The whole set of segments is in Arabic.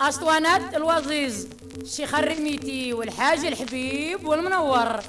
أسطوانات الوزيز الشيخ الرميتي والحاج الحبيب والمنور.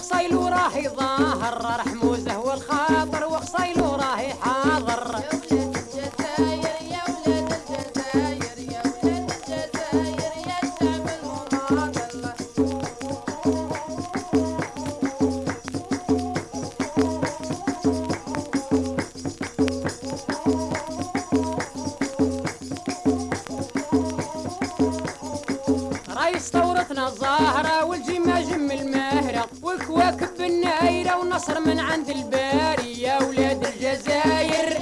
وخصيلو راهي ظاهر رحموزه والخاطر وخصيلو راهي حاضر. رئيس ثورتنا الظاهرة ونصر من عند الباري يا ولاد الجزائر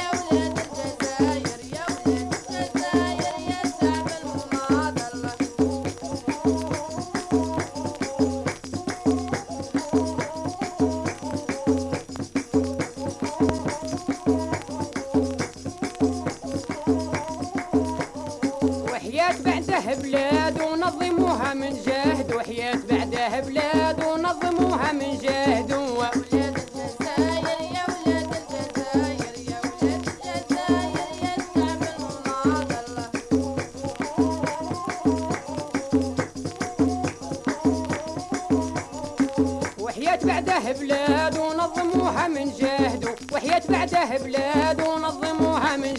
وحياة بعده بلاد ونظموها من جهد وحياة بعده بلاد ونظموها من جهد. بعده بلاد ونظموها من جهد وحياة بعده بلاد ونظموها من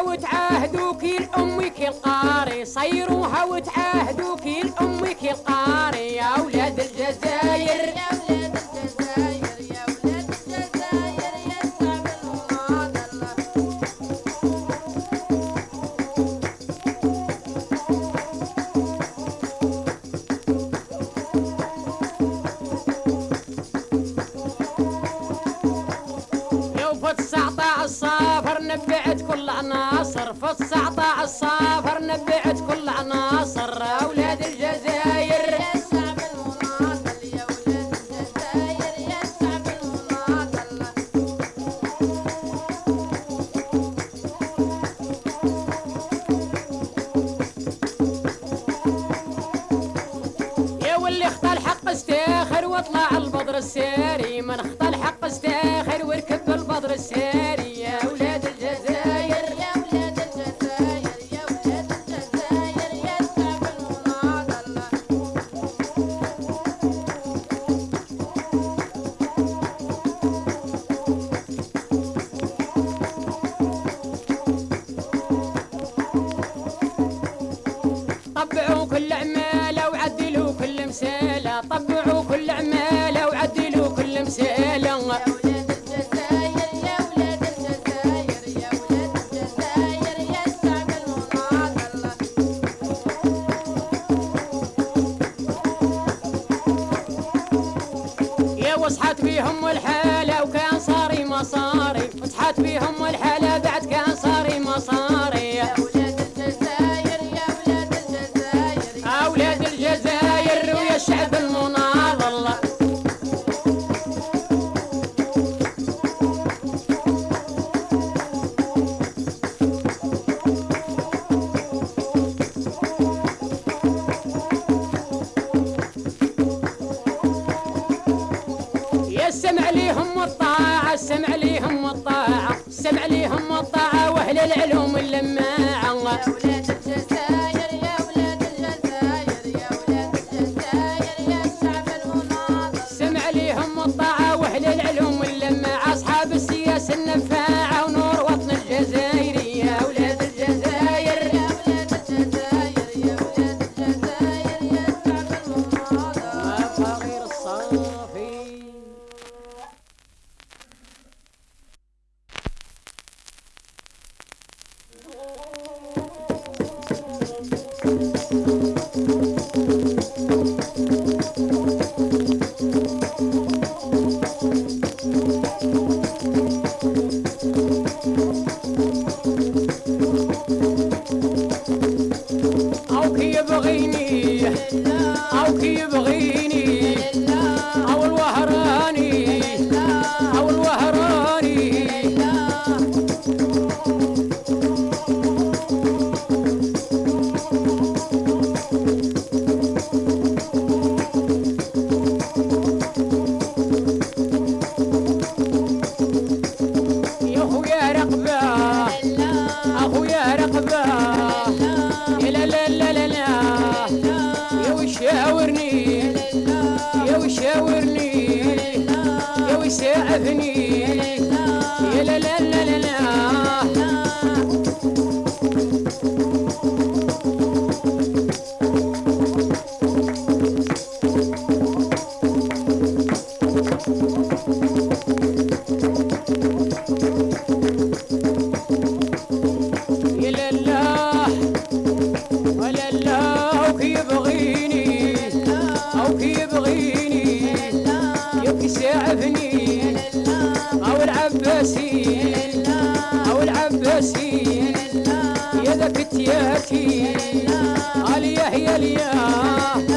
جهد صيروها وتعاهدوا كيل أمك القاري صيروها وتعاهدوا نبعت كل عناصر في 19 الصافر نبعت كل عناصر. أولاد الجزائر يا واللي اختار الحق استاخر واطلع البدر الساري من اختار وصحت بيهم الحالة وكان صاري مصاري. وصحت بيهم الحالة بعد كان صاري مصاري. ليهم الطاعة سمع ليهم والطاعة سمع ليهم والطاعة وأهل العلوم اللمان أبني يا لا لا لا لا لا. يبغيني. يبغي العباسي أو العباسي يا ذاك تياتي علي يا يا